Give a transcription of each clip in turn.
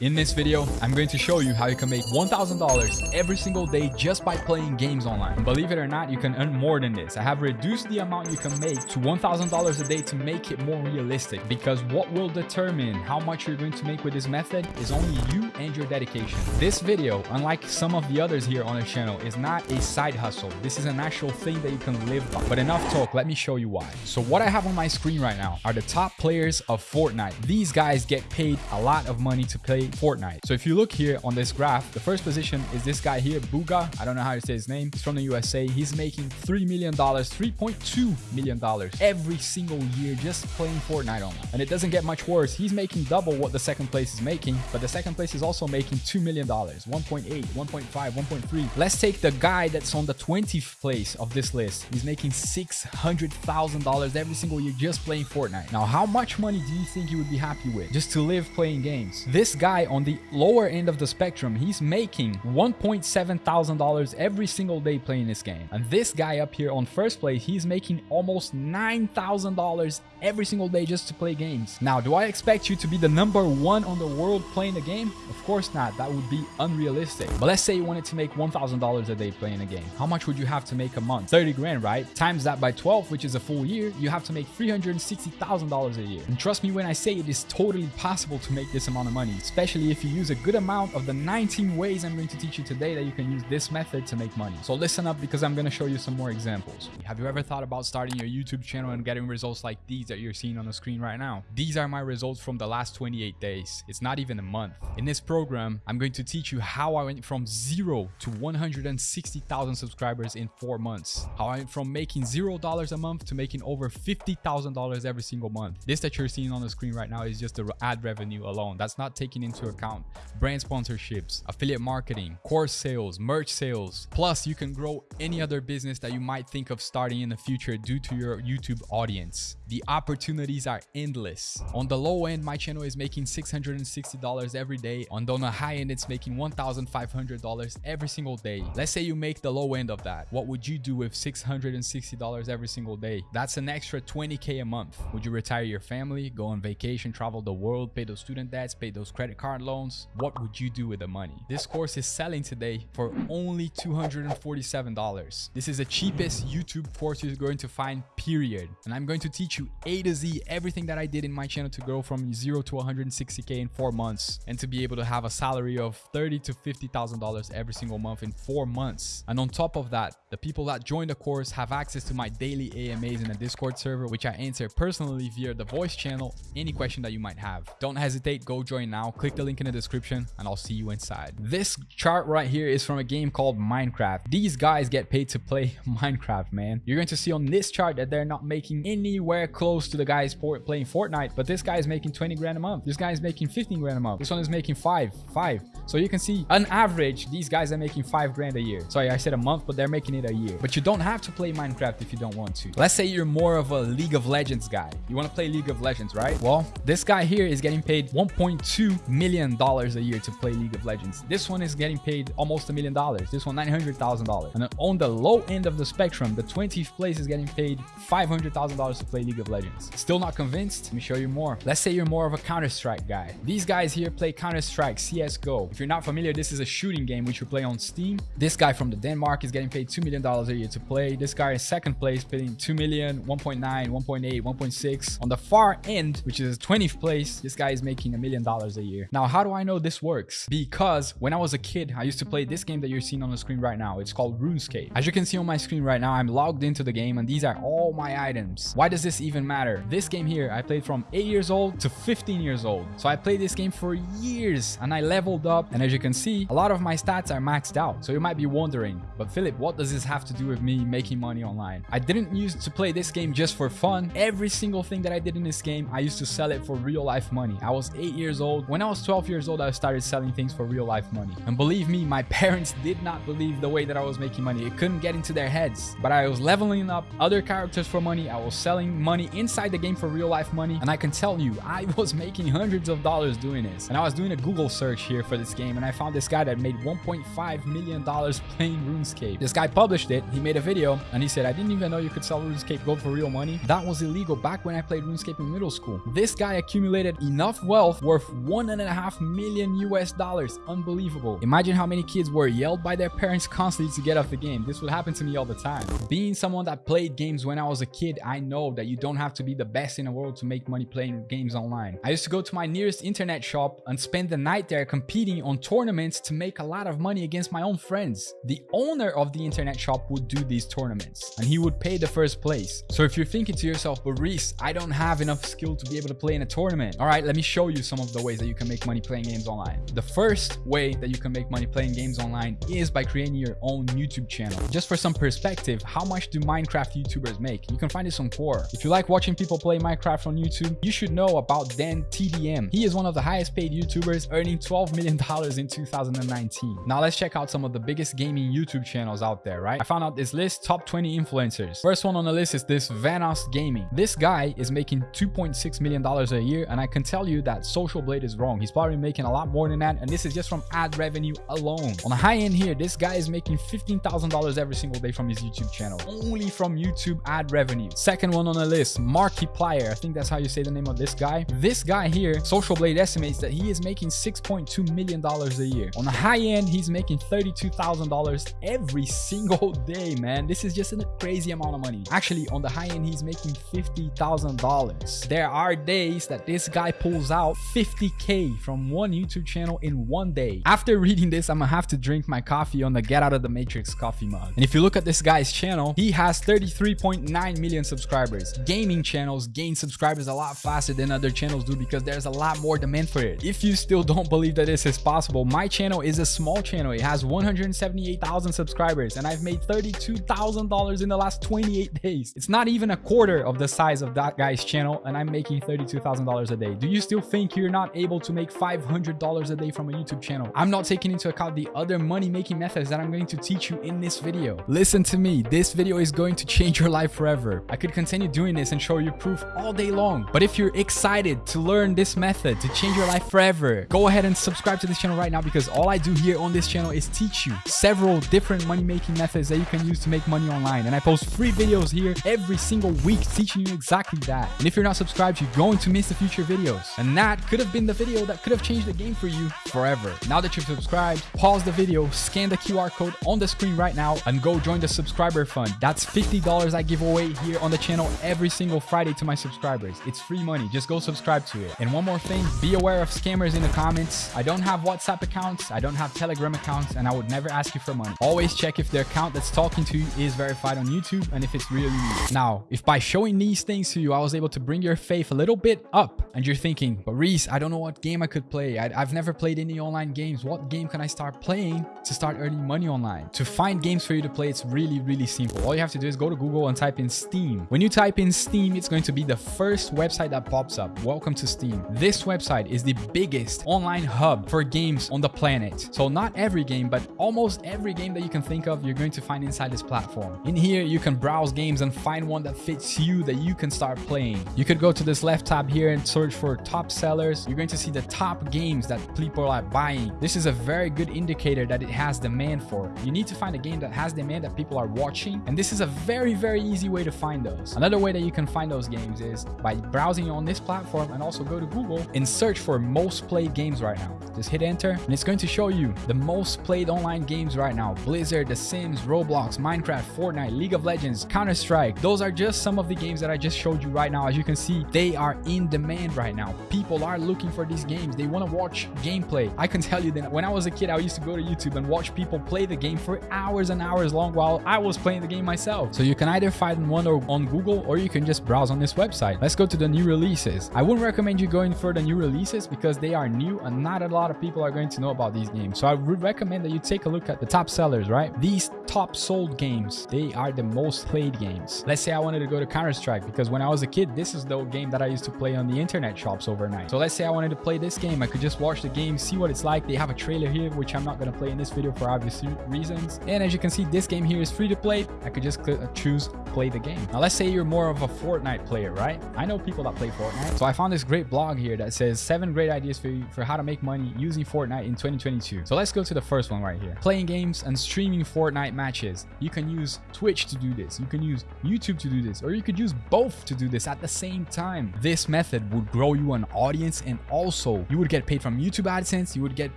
In this video, I'm going to show you how you can make $1,000 every single day just by playing games online. And believe it or not, you can earn more than this. I have reduced the amount you can make to $1,000 a day to make it more realistic because what will determine how much you're going to make with this method is only you and your dedication. This video, unlike some of the others here on the channel, is not a side hustle. This is an actual thing that you can live by. But enough talk, let me show you why. So what I have on my screen right now are the top players of Fortnite. These guys get paid a lot of money to play Fortnite. So if you look here on this graph, the first position is this guy here, Bugha. I don't know how to say his name. He's from the USA. He's making $3 million, $3.2 million every single year just playing Fortnite online. And it doesn't get much worse. He's making double what the second place is making, but the second place is also making $2 million, 1.8, 1.5, 1.3. Let's take the guy that's on the 20th place of this list. He's making $600,000 every single year just playing Fortnite. Now, how much money do you think you would be happy with just to live playing games? This guy on the lower end of the spectrum, he's making $1.7 thousand every single day playing this game. And this guy up here on first place, he's making almost $9,000 every single day just to play games. Now, do I expect you to be the number one on the world playing the game? Of course not. That would be unrealistic. But let's say you wanted to make $1,000 a day playing a game. How much would you have to make a month? 30 grand, right? Times that by 12, which is a full year, you have to make $360,000 a year. And trust me when I say it is totally possible to make this amount of money, especially if you use a good amount of the 19 ways I'm going to teach you today that you can use this method to make money. So listen up because I'm going to show you some more examples. Have you ever thought about starting your YouTube channel and getting results like these that you're seeing on the screen right now? These are my results from the last 28 days. It's not even a month. In this program, I'm going to teach you how I went from zero to 160,000 subscribers in four months. How I went from making $0 a month to making over $50,000 every single month. This that you're seeing on the screen right now is just the ad revenue alone. That's not taking into account brand sponsorships, affiliate marketing, course sales, merch sales. Plus, you can grow any other business that you might think of starting in the future due to your YouTube audience. The opportunities are endless. On the low end, my channel is making $660 every day. On the high end, it's making $1,500 every single day. Let's say you make the low end of that. What would you do with $660 every single day? That's an extra 20K a month. Would you retire your family, go on vacation, travel the world, pay those student debts, pay those credit card loans? What would you do with the money? This course is selling today for only $247. This is the cheapest YouTube course you're going to find, period. And I'm going to teach you A to Z everything that I did in my channel to grow from zero to 160K in four months and to be able to have a salary of 30 to $50,000 every single month in four months. And on top of that, the people that join the course have access to my daily AMAs in a Discord server, which I answer personally via the voice channel, any question that you might have. Don't hesitate, go join now. Click the link in the description and I'll see you inside. This chart right here is from a game called Minecraft. These guys get paid to play Minecraft, man. You're going to see on this chart that they're not making anywhere close to the guys playing Fortnite, but this guy is making 20 grand a month. This guy is making 15 grand a month. This one is making five, five. So you can see on average, these guys are making five grand a year. Sorry, I said a month, but they're making it a year. But you don't have to play Minecraft if you don't want to. Let's say you're more of a League of Legends guy. You want to play League of Legends, right? Well, this guy here is getting paid $1.2 million a year to play League of Legends. This one is getting paid almost a million dollars. This one, $900,000. And on the low end of the spectrum, the 20th place is getting paid $500,000 to play League of Legends. Still not convinced? Let me show you more. Let's say you're more of a Counter-Strike guy. These guys here play Counter-Strike, CSGO. If you're not familiar, this is a shooting game which you play on Steam. This guy from the Denmark is getting paid $2 million a year to play. This guy in second place, paying 2 million, 1.9, 1.8, 1.6. On the far end, which is 20th place, this guy is making a million dollars a year. Now, how do I know this works? Because when I was a kid, I used to play this game that you're seeing on the screen right now. It's called RuneScape. As you can see on my screen right now, I'm logged into the game and these are all my items. Why does this even matter? This game here, I played from 8 years old to 15 years old. So I played this game for years and I leveled up. And as you can see, a lot of my stats are maxed out. So you might be wondering, but Philip, what does this have to do with me making money online? I didn't use to play this game just for fun. Every single thing that I did in this game, I used to sell it for real life money. I was 8 years old. When I was 12 years old, I started selling things for real life money. And believe me, my parents did not believe the way that I was making money. It couldn't get into their heads. But I was leveling up other characters for money. I was selling money inside the game for real life money. And I can tell you, I was making hundreds of dollars doing this. And I was doing a Google search here for this game and I found this guy that made $1.5 million playing RuneScape. This guy published it, he made a video and he said, I didn't even know you could sell RuneScape Gold for real money. That was illegal back when I played RuneScape in middle school. This guy accumulated enough wealth worth one and a half million US dollars. Unbelievable. Imagine how many kids were yelled by their parents constantly to get off the game. This would happen to me all the time. Being someone that played games when I was a kid, I know that you don't have to be the best in the world to make money playing games online. I used to go to my nearest internet shop and spend the night there competing on tournaments to make a lot of money against my own friends. The owner of the internet shop would do these tournaments and he would pay the first place. So if you're thinking to yourself, but Reese, I don't have enough skill to be able to play in a tournament. All right, let me show you some of the ways that you can make money playing games online. The first way that you can make money playing games online is by creating your own YouTube channel. Just for some perspective, how much do Minecraft YouTubers make? You can find this on Quora. If you like watching people play Minecraft on YouTube, you should know about Dan TDM. He is one of the highest paid YouTubers earning $12 million in 2019. Now let's check out some of the biggest gaming YouTube channels out there, right? I found out this list, top 20 influencers. First one on the list is this Vanoss Gaming. This guy is making $2.6 million a year, and I can tell you that Social Blade is wrong. He's probably making a lot more than that, and this is just from ad revenue alone. On the high end here, this guy is making $15,000 every single day from his YouTube channel, only from YouTube ad revenue. Second one on the list, Markiplier. I think that's how you say the name of this guy. This guy here, Social Blade estimates that he is making $6.2 million a year. On the high end, he's making $32,000 every single day, man. This is just a crazy amount of money. Actually, on the high end, he's making $50,000. There are days that this guy pulls out 50K from one YouTube channel in one day. After reading this, I'm gonna have to drink my coffee on the Get Out of the Matrix coffee mug. And if you look at this guy's channel, he has 33.9 million subscribers. Gaming channels gain subscribers a lot faster than other channels do because there's a lot more demand for it. If you still don't believe that this is possible, my channel is a small channel. It has 178,000 subscribers and I've made $32,000 in the last 28 days. It's not even a quarter of the size of that guy's channel and I'm making $32,000 a day. Do you still think you're not able to make $500 a day from a YouTube channel? I'm not taking into account the other money making methods that I'm going to teach you in this video. Listen to me, this video is going to change your life forever. I could continue doing and show you proof all day long. But if you're excited to learn this method to change your life forever, go ahead and subscribe to this channel right now because all I do here on this channel is teach you several different money making methods that you can use to make money online. And I post free videos here every single week teaching you exactly that. And if you're not subscribed, you're going to miss the future videos. And that could have been the video that could have changed the game for you forever. Now that you've subscribed, pause the video, scan the QR code on the screen right now and go join the subscriber fund. That's $50 I give away here on the channel every single Friday to my subscribers. It's free money. Just go subscribe to it. And one more thing, be aware of scammers in the comments. I don't have WhatsApp accounts. I don't have Telegram accounts and I would never ask you for money. Always check if the account that's talking to you is verified on YouTube and if it's really you. Now, if by showing these things to you, I was able to bring your faith a little bit up and you're thinking, but Reese, I don't know what game I could play. I, have never played any online games. What game can I start playing to start earning money online? To find games for you to play, it's really, really simple. All you have to do is go to Google and type in Steam. When you type in Steam, it's going to be the first website that pops up. Welcome to Steam. This website is the biggest online hub for games on the planet. So not every game, but almost every game that you can think of, you're going to find inside this platform. In here, you can browse games and find one that fits you that you can start playing. You could go to this left tab here and search for top sellers. You're going to see the top games that people are buying. This is a very good indicator that it has demand for. You need to find a game that has demand that people are watching. And this is a very, very easy way to find those. Another way that you can find those games is by browsing on this platform and also go to Google and search for most played games right now. Just hit enter and it's going to show you the most played online games right now. Blizzard, The Sims, Roblox, Minecraft, Fortnite, League of Legends, Counter-Strike. Those are just some of the games that I just showed you right now. As you can see, they are in demand right now. People are looking for these games. They want to watch gameplay. I can tell you that when I was a kid, I used to go to YouTube and watch people play the game for hours and hours long while I was playing the game myself. So you can either find one or on Google or you can just browse on this website. Let's go to the new releases. I wouldn't recommend you going for the new releases because they are new and not a lot of people are going to know about these games. So I would recommend that you take a look at the top sellers, right? These top sold games, they are the most played games. Let's say I wanted to go to Counter-Strike because when I was a kid, this is the game that I used to play on the internet shops overnight. So let's say I wanted to play this game. I could just watch the game, see what it's like. They have a trailer here, which I'm not going to play in this video for obvious reasons. And as you can see, this game here is free to play. I could just choose play the game. Now, let's say you're more of of a Fortnite player, right? I know people that play Fortnite. So I found this great blog here that says seven great ideas for you for how to make money using Fortnite in 2022. So let's go to the first one right here. Playing games and streaming Fortnite matches. You can use Twitch to do this. You can use YouTube to do this, or you could use both to do this at the same time. This method would grow you an audience and also you would get paid from YouTube AdSense. You would get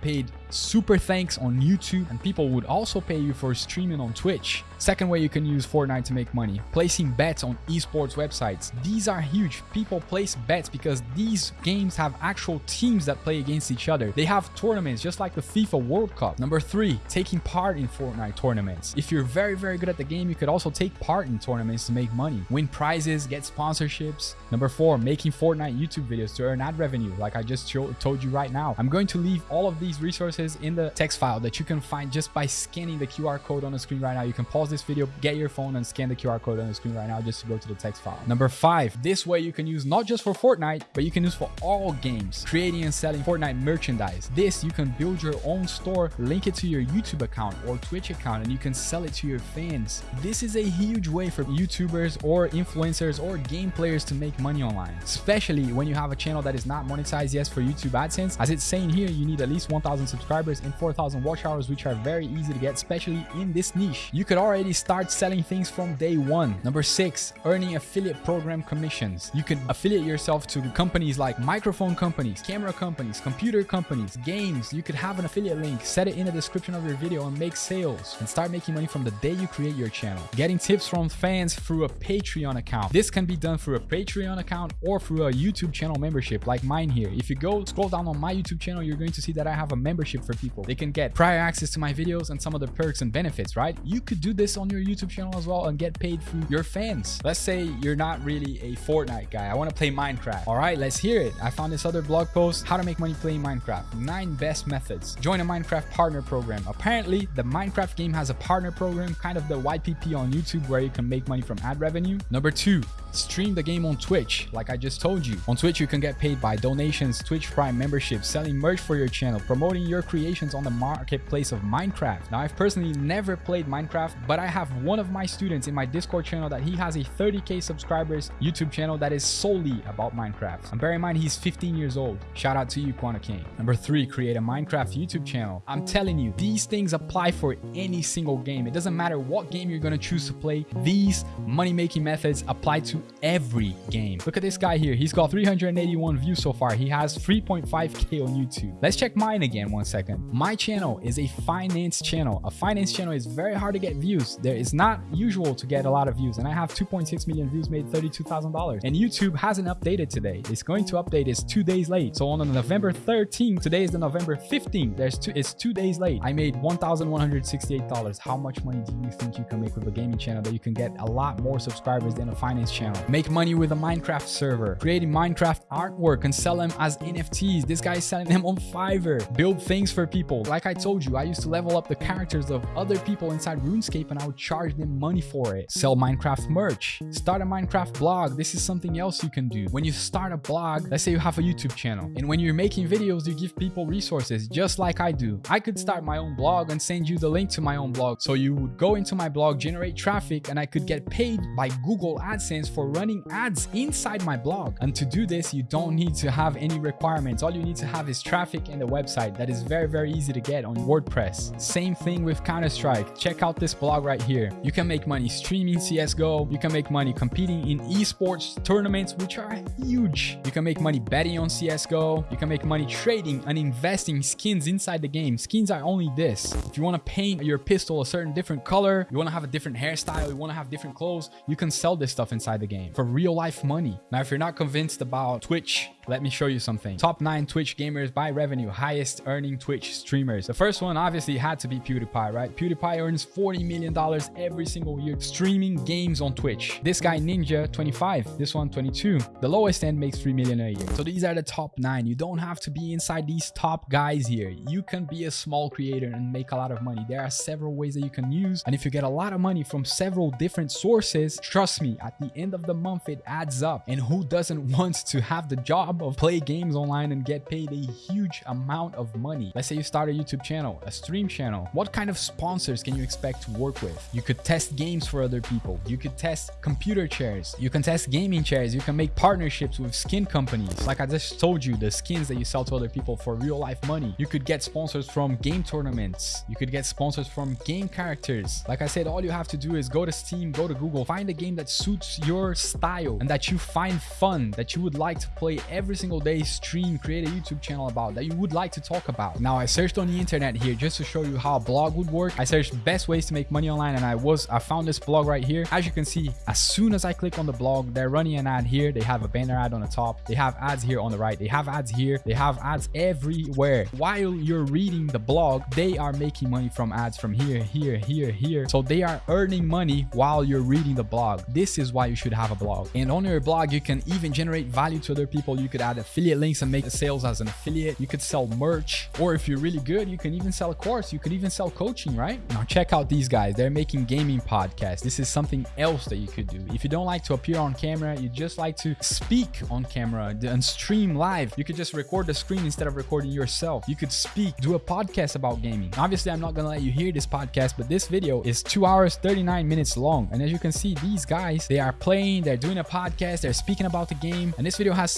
paid super thanks on YouTube and people would also pay you for streaming on Twitch. Second way you can use Fortnite to make money, placing bets on esports websites. These are huge. People place bets because these games have actual teams that play against each other. They have tournaments just like the FIFA World Cup. Number three, taking part in Fortnite tournaments. If you're very, very good at the game, you could also take part in tournaments to make money, win prizes, get sponsorships. Number four, making Fortnite YouTube videos to earn ad revenue, like I just told you right now. I'm going to leave all of these resources in the text file that you can find just by scanning the QR code on the screen right now. You can pause this video, get your phone and scan the QR code on the screen right now just to go to the text file. Number five, this way you can use not just for Fortnite, but you can use for all games, creating and selling Fortnite merchandise. This, you can build your own store, link it to your YouTube account or Twitch account, and you can sell it to your fans. This is a huge way for YouTubers or influencers or game players to make money online, especially when you have a channel that is not monetized yet for YouTube AdSense. As it's saying here, you need at least 1,000 subscribers and 4,000 watch hours, which are very easy to get, especially in this niche. You could already start selling things from day one. Number six, earning affiliate program commissions. You can affiliate yourself to companies like microphone companies, camera companies, computer companies, games. You could have an affiliate link, set it in the description of your video and make sales and start making money from the day you create your channel. Getting tips from fans through a Patreon account. This can be done through a Patreon account or through a YouTube channel membership like mine here. If you go scroll down on my YouTube channel, you're going to see that I have a membership for people. They can get prior access to my videos and some of the perks and benefits, right? You could do this on your YouTube channel as well and get paid through your fans. Let's say you're not really a Fortnite guy. I want to play Minecraft. All right, let's hear it. I found this other blog post, how to make money playing Minecraft. Nine best methods. Join a Minecraft partner program. Apparently, the Minecraft game has a partner program, kind of the YPP on YouTube where you can make money from ad revenue. Number two, stream the game on Twitch, like I just told you. On Twitch, you can get paid by donations, Twitch Prime memberships, selling merch for your channel, promoting your creations on the marketplace of Minecraft. Now, I've personally never played Minecraft, but I have one of my students in my Discord channel that he has a 30k subscribers YouTube channel that is solely about Minecraft. And bear in mind, he's 15 years old. Shout out to you, Quanta King. Number three, create a Minecraft YouTube channel. I'm telling you, these things apply for any single game. It doesn't matter what game you're going to choose to play. These money-making methods apply to every game. Look at this guy here. He's got 381 views so far. He has 3.5k on YouTube. Let's check mine again one second. My channel is a finance channel. A finance channel is very hard to get views. There is not usual to get a lot of views and I have 2.6 million views made $32,000 and YouTube hasn't updated today. It's going to update. It's two days late. So on November 13th, today is the November 15th. There's two, it's two days late. I made $1,168. How much money do you think you can make with a gaming channel that you can get a lot more subscribers than a finance channel? Make money with a Minecraft server, creating Minecraft artwork and sell them as NFTs. This guy is selling them on Fiverr. Build things for people. Like I told you, I used to level up the characters of other people inside RuneScape and I would charge them money for it. Sell Minecraft merch. Start a Minecraft blog. This is something else you can do. When you start a blog, let's say you have a YouTube channel and when you're making videos, you give people resources just like I do. I could start my own blog and send you the link to my own blog. So you would go into my blog, generate traffic and I could get paid by Google AdSense for running ads inside my blog. And to do this, you don't need to have any requirements. All you need to have is traffic and a website that is very, very easy to get on WordPress. Same thing with Counter-Strike. Check out this blog right here. You can make money streaming CSGO. You can make money competing in esports tournaments, which are huge. You can make money betting on CSGO. You can make money trading and investing skins inside the game. Skins are only this. If you want to paint your pistol a certain different color, you want to have a different hairstyle, you want to have different clothes, you can sell this stuff inside the game for real life money. Now, if you're not convinced about Twitch, let me show you something. Top 9 Twitch gamers by revenue, highest earning Twitch streamers. The first one obviously had to be PewDiePie, right? PewDiePie earns $40 million every single year streaming games on Twitch. This guy Ninja, 25. This one, 22. The lowest end makes 3 million a year. So these are the top 9. You don't have to be inside these top guys here. You can be a small creator and make a lot of money. There are several ways that you can use. And if you get a lot of money from several different sources, trust me, at the end of the month, it adds up. And who doesn't want to have the job job of play games online and get paid a huge amount of money. Let's say you start a YouTube channel, a stream channel. What kind of sponsors can you expect to work with? You could test games for other people. You could test computer chairs. You can test gaming chairs. You can make partnerships with skin companies. Like I just told you, the skins that you sell to other people for real life money. You could get sponsors from game tournaments. You could get sponsors from game characters. Like I said, all you have to do is go to Steam, go to Google, find a game that suits your style and that you find fun, that you would like to play every single day, stream, create a YouTube channel about, that you would like to talk about. Now, I searched on the internet here just to show you how a blog would work. I searched best ways to make money online and I was, I found this blog right here. As you can see, as soon as I click on the blog, they're running an ad here. They have a banner ad on the top. They have ads here on the right. They have ads here. They have ads everywhere. While you're reading the blog, they are making money from ads from here, here, here, here. So they are earning money while you're reading the blog. This is why you should have a blog. And on your blog, you can even generate value to other people. You could add affiliate links and make the sales as an affiliate. You could sell merch, or if you're really good, you can even sell a course. You could even sell coaching, right? Now check out these guys. They're making gaming podcasts. This is something else that you could do. If you don't like to appear on camera, you just like to speak on camera and stream live. You could just record the screen instead of recording yourself. You could speak, do a podcast about gaming. Obviously, I'm not gonna let you hear this podcast, but this video is two hours, 39 minutes long. And as you can see, these guys, they are playing, they're doing a podcast, they're speaking about the game. And this video has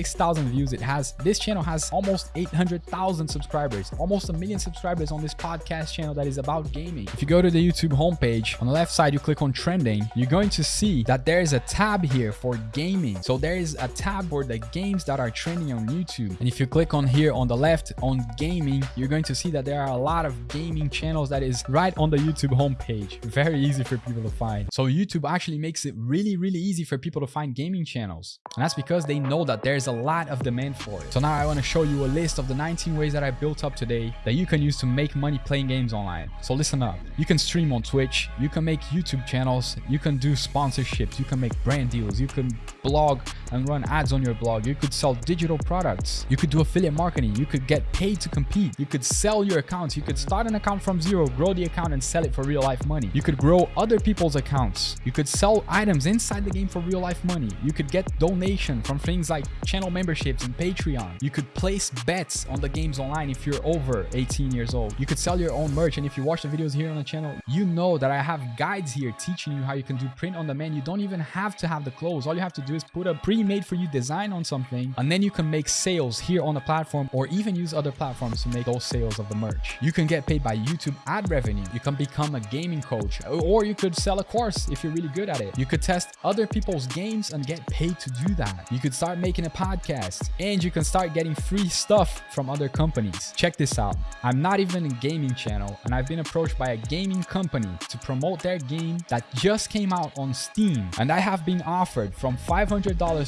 76,000 views. It has, this channel has almost 800,000 subscribers, almost a million subscribers on this podcast channel that is about gaming. If you go to the YouTube homepage, on the left side, you click on trending, you're going to see that there is a tab here for gaming. So there is a tab for the games that are trending on YouTube. And if you click on here on the left on gaming, you're going to see that there are a lot of gaming channels that is right on the YouTube homepage. Very easy for people to find. So YouTube actually makes it really, really easy for people to find gaming channels. And that's because they know that there's a lot of demand for it. So now I want to show you a list of the 19 ways that I built up today that you can use to make money playing games online. So listen up. You can stream on Twitch. You can make YouTube channels. You can do sponsorships. You can make brand deals. You can blog and run ads on your blog. You could sell digital products. You could do affiliate marketing. You could get paid to compete. You could sell your accounts. You could start an account from zero, grow the account and sell it for real life money. You could grow other people's accounts. You could sell items inside the game for real life money. You could get donation from things like channel memberships and Patreon. You could place bets on the games online if you're over 18 years old. You could sell your own merch. And if you watch the videos here on the channel, you know that I have guides here teaching you how you can do print on demand. You don't even have to have the clothes. All you have to do is put a pre-made for you design on something and then you can make sales here on the platform or even use other platforms to make those sales of the merch. You can get paid by YouTube ad revenue. You can become a gaming coach or you could sell a course if you're really good at it. You could test other people's games and get paid to do that. You could start making a podcast and you can start getting free stuff from other companies. Check this out. I'm not even a gaming channel and I've been approached by a gaming company to promote their game that just came out on Steam and I have been offered from $500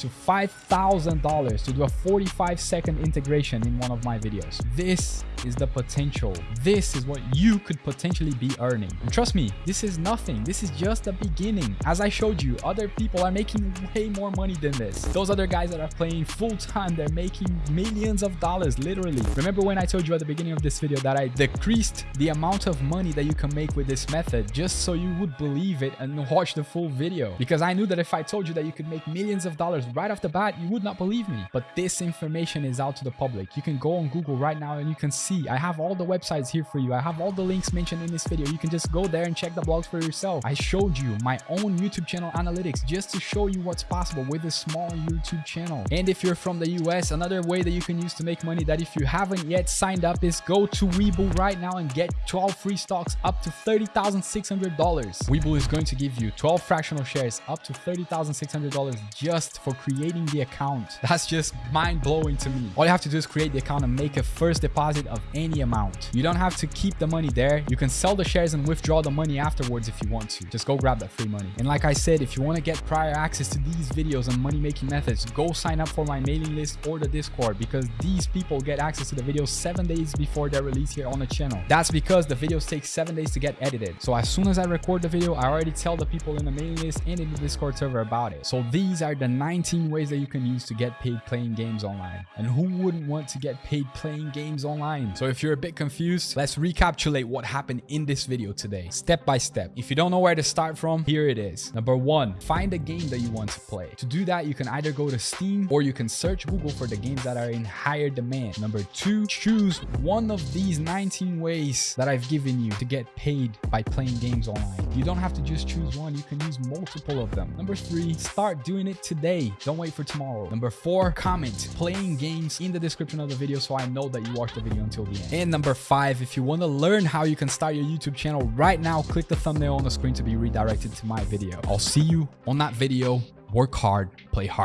to $5,000 to do a 45 second integration in one of my videos. This is the potential. This is what you could potentially be earning. And trust me, this is nothing. This is just the beginning. As I showed you, other people are making way more money than this. Those other guys that are playing full time, they're making millions of dollars, literally. Remember when I told you at the beginning of this video that I decreased the amount of money that you can make with this method just so you would believe it and watch the full video. Because I knew that if I told you that you could make millions of dollars right off the bat, you would not believe me. But this information is out to the public. You can go on Google right now and you can see I have all the websites here for you. I have all the links mentioned in this video. You can just go there and check the blogs for yourself. I showed you my own YouTube channel analytics just to show you what's possible with a small YouTube channel. And if you're from the US, another way that you can use to make money that if you haven't yet signed up is go to Webull right now and get 12 free stocks up to $30,600. Webull is going to give you 12 fractional shares up to $30,600 just for creating the account. That's just mind blowing to me. All you have to do is create the account and make a first deposit of any amount. You don't have to keep the money there. You can sell the shares and withdraw the money afterwards if you want to. Just go grab that free money. And like I said, if you want to get prior access to these videos and money making methods, go sign up for my mailing list or the Discord because these people get access to the videos seven days before they're released here on the channel. That's because the videos take seven days to get edited. So as soon as I record the video, I already tell the people in the mailing list and in the Discord server about it. So these are the 19 ways that you can use to get paid playing games online. And who wouldn't want to get paid playing games online? So if you're a bit confused, let's recapitulate what happened in this video today, step by step. If you don't know where to start from, here it is. Number one, find a game that you want to play. To do that, you can either go to Steam or you can search Google for the games that are in higher demand. Number two, choose one of these 19 ways that I've given you to get paid by playing games online. You don't have to just choose one. You can use multiple of them. Number three, start doing it today. Don't wait for tomorrow. Number four, comment playing games in the description of the video so I know that you watched the video until the end. And number five, if you want to learn how you can start your YouTube channel right now, click the thumbnail on the screen to be redirected to my video. I'll see you on that video. Work hard, play hard.